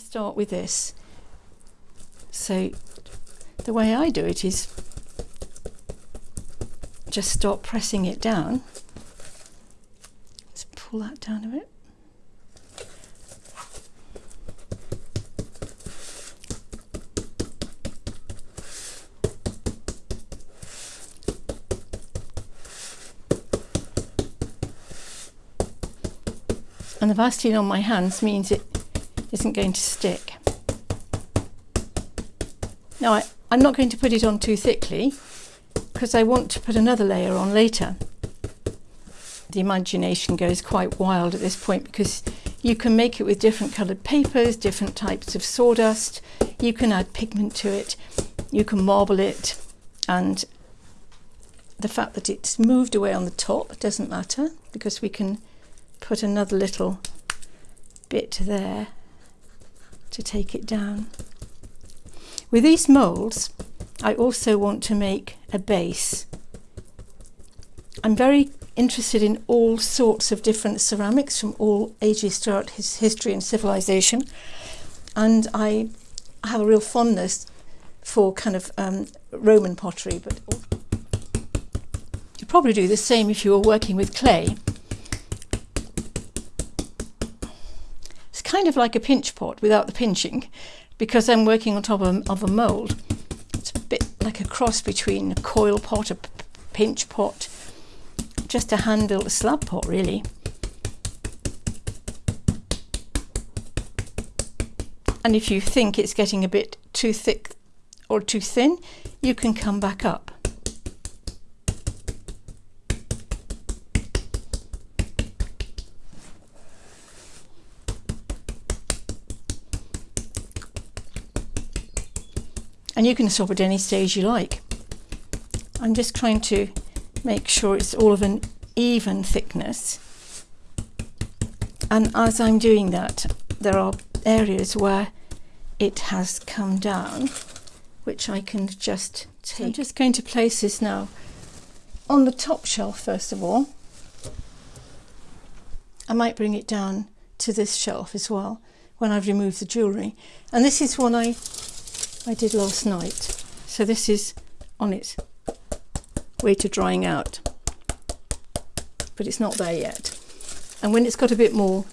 Start with this. So the way I do it is just start pressing it down. Let's pull that down a bit. And the Vaseline on my hands means it isn't going to stick. Now I, I'm not going to put it on too thickly because I want to put another layer on later. The imagination goes quite wild at this point because you can make it with different coloured papers, different types of sawdust, you can add pigment to it, you can marble it and the fact that it's moved away on the top doesn't matter because we can put another little bit there to take it down. With these moulds, I also want to make a base. I'm very interested in all sorts of different ceramics from all ages throughout his history and civilization. And I have a real fondness for kind of um, Roman pottery, but you'd probably do the same if you were working with clay. Kind of like a pinch pot without the pinching because I'm working on top of, of a mould. It's a bit like a cross between a coil pot, a pinch pot, just a handle a slab pot really. And if you think it's getting a bit too thick or too thin, you can come back up. And you can stop at any stage you like. I'm just trying to make sure it's all of an even thickness and as I'm doing that there are areas where it has come down which I can just take. I'm just going to place this now on the top shelf first of all. I might bring it down to this shelf as well when I've removed the jewellery and this is one I I did last night. So this is on its way to drying out, but it's not there yet. And when it's got a bit more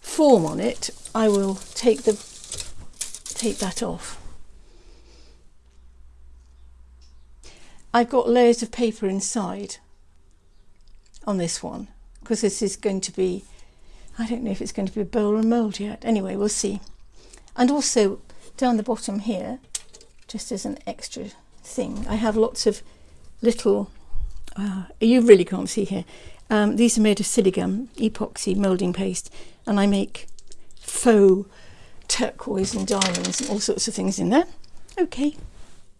form on it, I will take the take that off. I've got layers of paper inside on this one because this is going to be I don't know if it's going to be a bowl or mould yet. Anyway, we'll see. And also down the bottom here, just as an extra thing, I have lots of little, uh, you really can't see here, um, these are made of Siligum, epoxy moulding paste, and I make faux turquoise and diamonds and all sorts of things in there. Okay,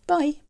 bye.